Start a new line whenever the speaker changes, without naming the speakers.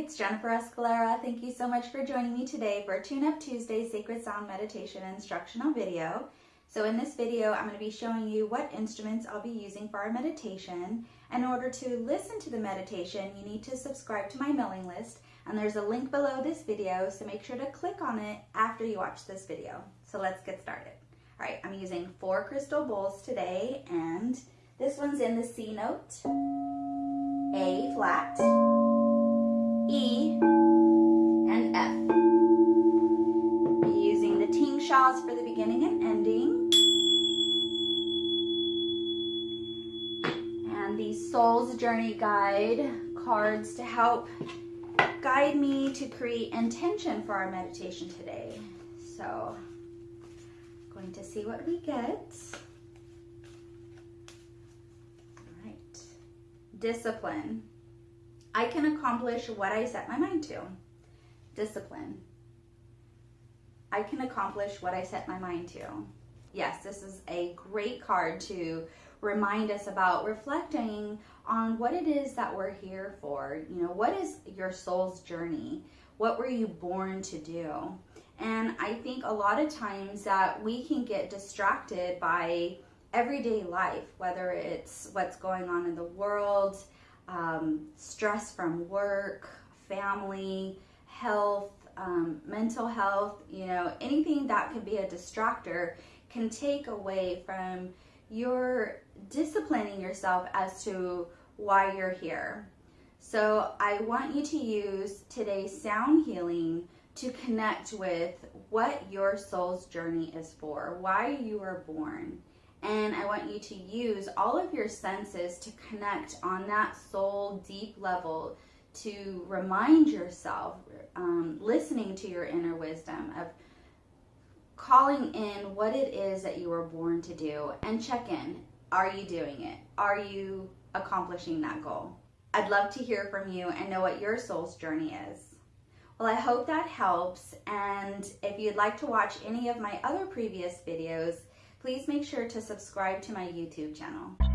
it's Jennifer Escalera. Thank you so much for joining me today for Tune Up Tuesday Sacred Sound Meditation Instructional video. So in this video, I'm going to be showing you what instruments I'll be using for our meditation. In order to listen to the meditation, you need to subscribe to my mailing list, and there's a link below this video, so make sure to click on it after you watch this video. So let's get started. All right, I'm using four crystal bowls today, and this one's in the C note, A flat, E, and F. Using the tingshas for the beginning and ending. And the Soul's Journey Guide cards to help guide me to create intention for our meditation today. So, going to see what we get. All right. Discipline. I can accomplish what I set my mind to. Discipline. I can accomplish what I set my mind to. Yes, this is a great card to remind us about reflecting on what it is that we're here for. You know, what is your soul's journey? What were you born to do? And I think a lot of times that we can get distracted by everyday life, whether it's what's going on in the world, um, stress from work, family, health, um, mental health, you know, anything that could be a distractor can take away from your disciplining yourself as to why you're here. So I want you to use today's sound healing to connect with what your soul's journey is for, why you were born. And I want you to use all of your senses to connect on that soul deep level to remind yourself, um, listening to your inner wisdom of calling in what it is that you were born to do and check in. Are you doing it? Are you accomplishing that goal? I'd love to hear from you and know what your soul's journey is. Well, I hope that helps. And if you'd like to watch any of my other previous videos, please make sure to subscribe to my YouTube channel.